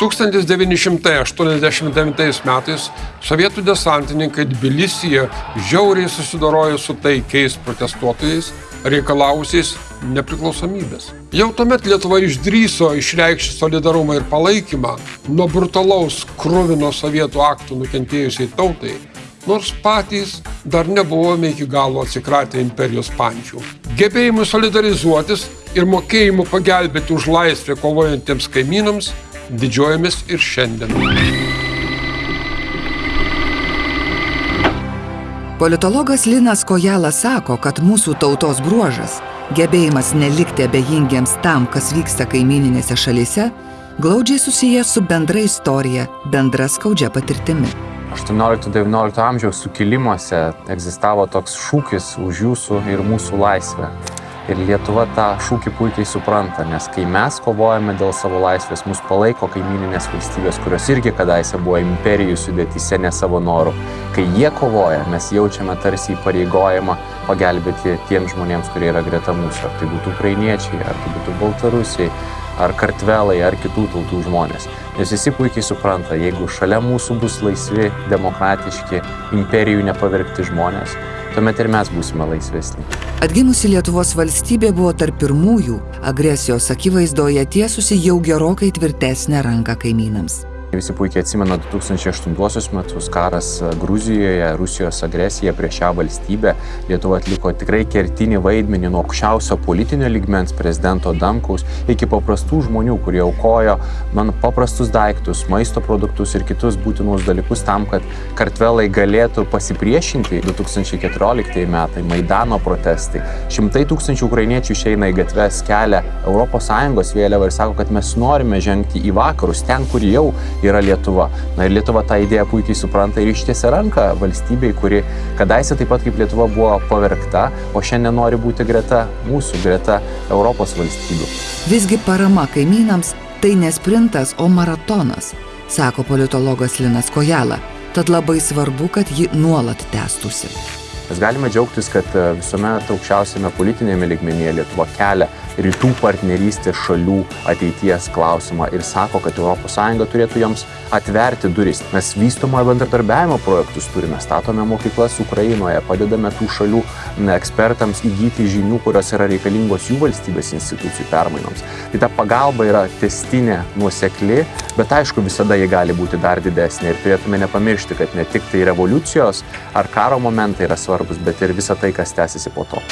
1989 metais sovietų desantininkai Tbilisyje žiauriai susidorojo su taikiais protestuotojais, reikalausiais nepriklausomybės. Jau tuomet Lietuva išdryso išreikšti solidarumą ir palaikymą nuo brutalaus krūvino sovietų aktų nukentėjusiai tautai, nors patys dar nebuvome iki galo atsikratę imperijos pančių. Gebėjimu solidarizuotis ir mokėjimu pagelbėti už laisvę kovojantiems kaimynams didžiuojamės ir šiandien. Politologas Linas Kojala sako, kad mūsų tautos bruožas - gebėjimas nelikti abejingiems tam, kas vyksta kaimininėse šalyse - glaudžiai susijęs su bendra istorija, bendra skaudžia patirtimi. 18-19 amžiaus sukilimuose egzistavo toks šūkis už jūsų ir mūsų laisvę. Ir Lietuva tą šūkį puikiai supranta, nes kai mes kovojame dėl savo laisvės, mus palaiko kaimininės valstybės, kurios irgi kadaise buvo imperijų sudėtyse ne savo norų. Kai jie kovoja, mes jaučiame tarsi įpareigojimą pagelbėti tiems žmonėms, kurie yra greta mūsų. Ar tai būtų ukrainiečiai, ar tai būtų baltarusiai, ar kartvelai, ar kitų tautų žmonės. Nes visi puikiai supranta, jeigu šalia mūsų bus laisvi, demokratiški, imperijų nepavirkti žmonės, tuomet ir mes būsime laisvesni. Atgimusi Lietuvos valstybė buvo tarp pirmųjų agresijos akivaizdoje tiesusi jau gerokai tvirtesnę ranką kaimynams. Visi puikiai atsimena 2008 metus karas Gruzijoje, Rusijos agresija prieš šią valstybę. Lietuva atliko tikrai kertinį vaidmenį nuo aukščiausio politinio ligmens prezidento Damkaus iki paprastų žmonių, kurie aukojo man paprastus daiktus, maisto produktus ir kitus būtinus dalykus tam, kad kartvelai galėtų pasipriešinti 2014 metai, Maidano protestai. Šimtai tūkstančių ukrainiečių išeina į gatves, kelia ES vėliavą ir sako, kad mes norime žengti į vakarus, ten, kur jau yra Lietuva. Na ir Lietuva tą idėją puikiai supranta ir ištiesia ranką valstybei, kuri kadaise taip pat kaip Lietuva buvo pavergta, o šiandien nori būti greta mūsų, greta Europos valstybių. Visgi parama kaimynams tai ne sprintas, o maratonas, sako politologas Linas Kojala. Tad labai svarbu, kad ji nuolat tęstųsi. Mes galime džiaugtis, kad visuomet aukščiausiame politinėme ligmenyje Lietuva kelia rytų partnerystės šalių ateities klausimą ir sako, kad ES turėtų joms atverti duris. Mes vystomo bendradarbiavimo projektus turime, statome mokyklas Ukrainoje, padedame tų šalių ekspertams įgyti žinių, kurios yra reikalingos jų valstybės institucijų permainoms. Tai ta pagalba yra testinė, nuosekli, bet aišku, visada ji gali būti dar didesnė ir turėtume nepamiršti, kad ne tik tai revoliucijos ar karo momentai yra svarbus, bet ir visa tai, kas tęsiasi po to.